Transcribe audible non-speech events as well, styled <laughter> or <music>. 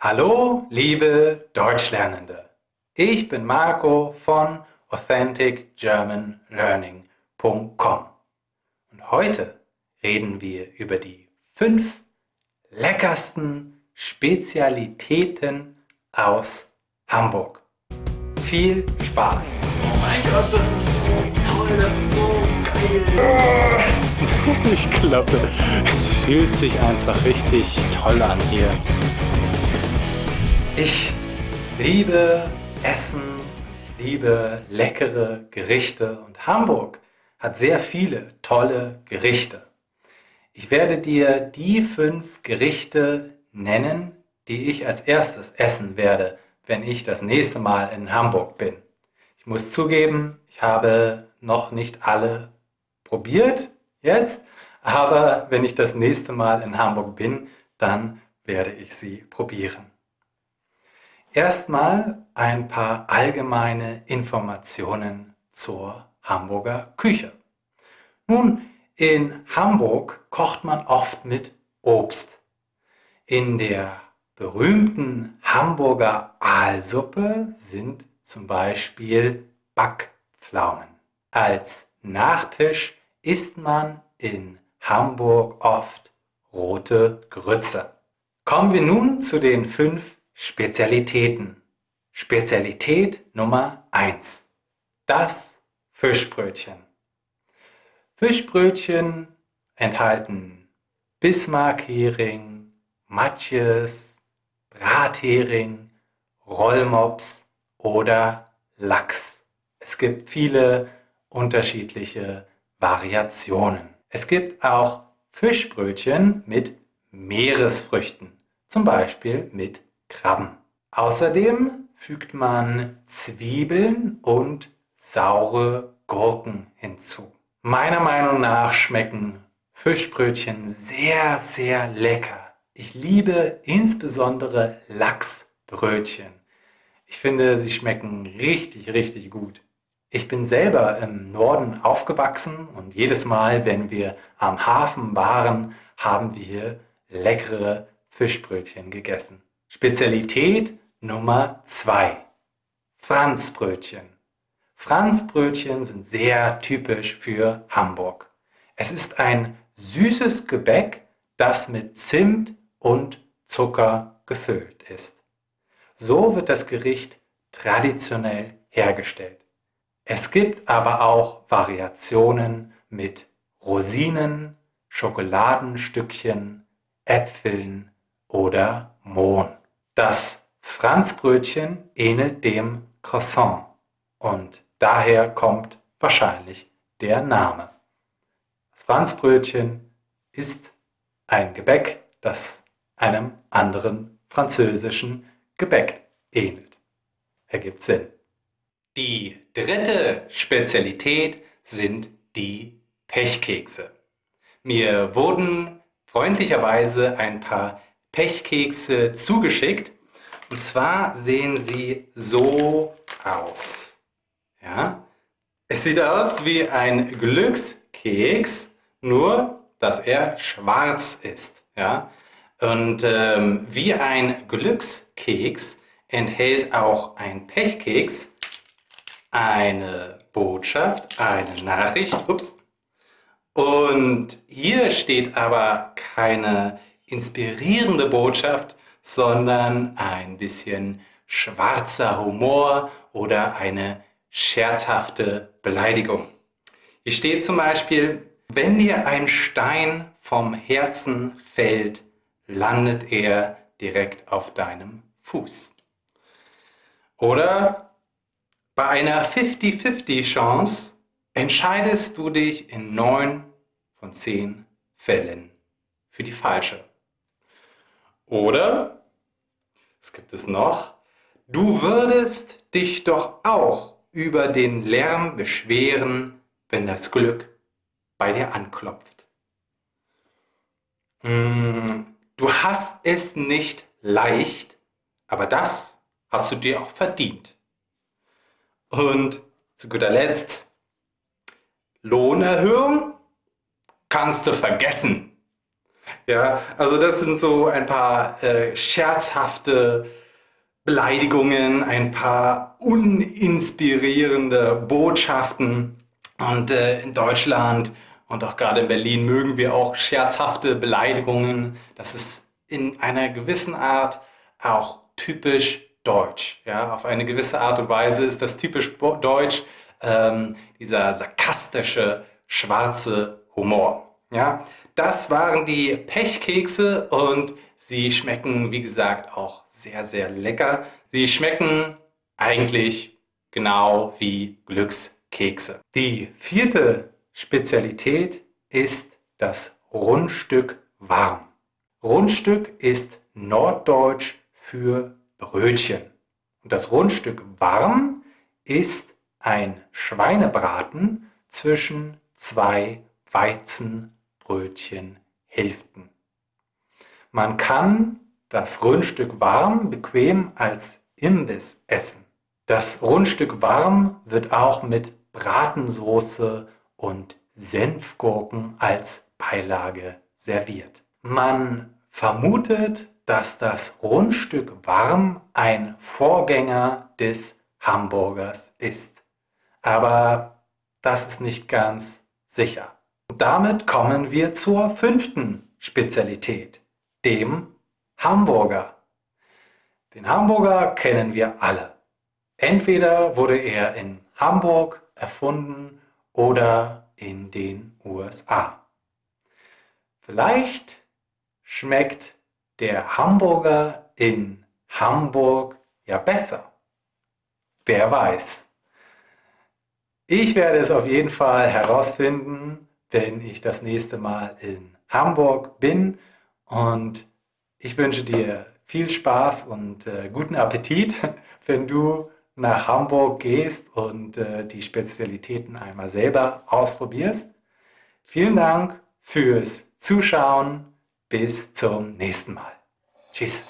Hallo, liebe Deutschlernende. Ich bin Marco von AuthenticGermanLearning.com und heute reden wir über die fünf leckersten Spezialitäten aus Hamburg. Viel Spaß! Oh mein Gott, das ist so toll, das ist so geil! <laughs> Ich glaube, es fühlt sich einfach richtig toll an hier. Ich liebe Essen, ich liebe leckere Gerichte und Hamburg hat sehr viele tolle Gerichte. Ich werde dir die fünf Gerichte nennen, die ich als erstes essen werde, wenn ich das nächste Mal in Hamburg bin. Ich muss zugeben, ich habe noch nicht alle probiert jetzt, aber wenn ich das nächste Mal in Hamburg bin, dann werde ich sie probieren. Erstmal ein paar allgemeine Informationen zur Hamburger Küche. Nun, in Hamburg kocht man oft mit Obst. In der berühmten Hamburger Aalsuppe sind zum Beispiel Backpflaumen. Als Nachtisch isst man in Hamburg oft rote Grütze. Kommen wir nun zu den fünf Spezialitäten. Spezialität Nummer 1. Das Fischbrötchen. Fischbrötchen enthalten Bismarckhering, Matjes, Brathering, Rollmops oder Lachs. Es gibt viele unterschiedliche Variationen. Es gibt auch Fischbrötchen mit Meeresfrüchten, zum Beispiel mit Krabben. Außerdem fügt man Zwiebeln und saure Gurken hinzu. Meiner Meinung nach schmecken Fischbrötchen sehr, sehr lecker. Ich liebe insbesondere Lachsbrötchen. Ich finde, sie schmecken richtig, richtig gut. Ich bin selber im Norden aufgewachsen und jedes Mal, wenn wir am Hafen waren, haben wir leckere Fischbrötchen gegessen. Spezialität Nummer 2. Franzbrötchen. Franzbrötchen sind sehr typisch für Hamburg. Es ist ein süßes Gebäck, das mit Zimt und Zucker gefüllt ist. So wird das Gericht traditionell hergestellt. Es gibt aber auch Variationen mit Rosinen, Schokoladenstückchen, Äpfeln oder Mohn. Das Franzbrötchen ähnelt dem Croissant und daher kommt wahrscheinlich der Name. Das Franzbrötchen ist ein Gebäck, das einem anderen französischen Gebäck ähnelt. Ergibt Sinn. Die dritte Spezialität sind die Pechkekse. Mir wurden freundlicherweise ein paar Pechkekse zugeschickt. Und zwar sehen sie so aus. Ja? Es sieht aus wie ein Glückskeks, nur dass er schwarz ist. Ja? Und ähm, wie ein Glückskeks enthält auch ein Pechkeks eine Botschaft, eine Nachricht. Ups. Und hier steht aber keine inspirierende Botschaft, sondern ein bisschen schwarzer Humor oder eine scherzhafte Beleidigung. Hier steht zum Beispiel, wenn dir ein Stein vom Herzen fällt, landet er direkt auf deinem Fuß. Oder bei einer 50-50 Chance entscheidest du dich in 9 von 10 Fällen für die falsche. Oder, es gibt es noch, du würdest dich doch auch über den Lärm beschweren, wenn das Glück bei dir anklopft. Hm, du hast es nicht leicht, aber das hast du dir auch verdient. Und zu guter Letzt, Lohnerhöhung kannst du vergessen. Ja, also das sind so ein paar äh, scherzhafte Beleidigungen, ein paar uninspirierende Botschaften. Und äh, in Deutschland und auch gerade in Berlin mögen wir auch scherzhafte Beleidigungen. Das ist in einer gewissen Art auch typisch deutsch. Ja, auf eine gewisse Art und Weise ist das typisch deutsch, ähm, dieser sarkastische, schwarze Humor. Ja, das waren die Pechkekse und sie schmecken, wie gesagt, auch sehr, sehr lecker. Sie schmecken eigentlich genau wie Glückskekse. Die vierte Spezialität ist das Rundstück warm. Rundstück ist norddeutsch für Brötchen. Und das Rundstück warm ist ein Schweinebraten zwischen zwei Weizen Brötchenhälften. Man kann das Rundstück warm bequem als Imbiss essen. Das Rundstück warm wird auch mit Bratensoße und Senfgurken als Beilage serviert. Man vermutet, dass das Rundstück warm ein Vorgänger des Hamburgers ist. Aber das ist nicht ganz sicher. Damit kommen wir zur fünften Spezialität, dem Hamburger. Den Hamburger kennen wir alle. Entweder wurde er in Hamburg erfunden oder in den USA. Vielleicht schmeckt der Hamburger in Hamburg ja besser. Wer weiß. Ich werde es auf jeden Fall herausfinden wenn ich das nächste Mal in Hamburg bin. Und ich wünsche dir viel Spaß und äh, guten Appetit, <laughs> wenn du nach Hamburg gehst und äh, die Spezialitäten einmal selber ausprobierst. Vielen Dank fürs Zuschauen. Bis zum nächsten Mal. Tschüss.